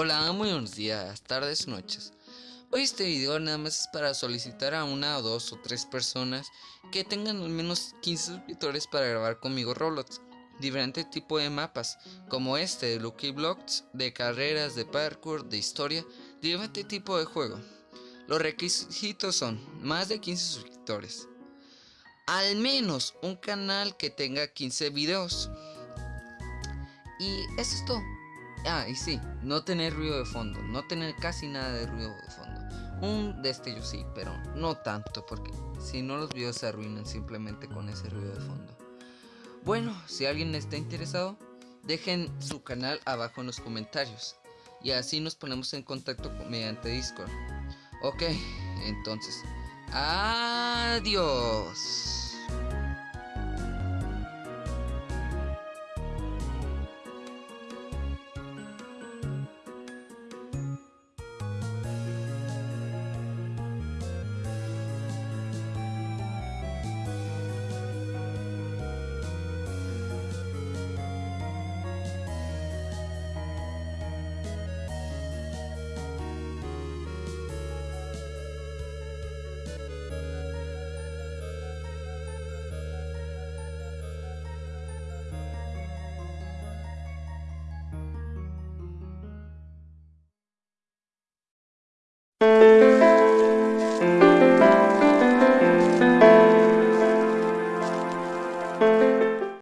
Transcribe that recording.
Hola, muy buenos días, tardes, noches. Hoy este video nada más es para solicitar a una o dos o tres personas que tengan al menos 15 suscriptores para grabar conmigo Roblox. Diferente tipo de mapas, como este de Lucky Blocks, de carreras, de parkour, de historia, diferente tipo de juego. Los requisitos son más de 15 suscriptores. Al menos un canal que tenga 15 videos. Y eso es todo. Ah, y sí, no tener ruido de fondo, no tener casi nada de ruido de fondo. Un destello sí, pero no tanto, porque si no los videos se arruinan simplemente con ese ruido de fondo. Bueno, si alguien está interesado, dejen su canal abajo en los comentarios. Y así nos ponemos en contacto mediante Discord. Ok, entonces, adiós. You.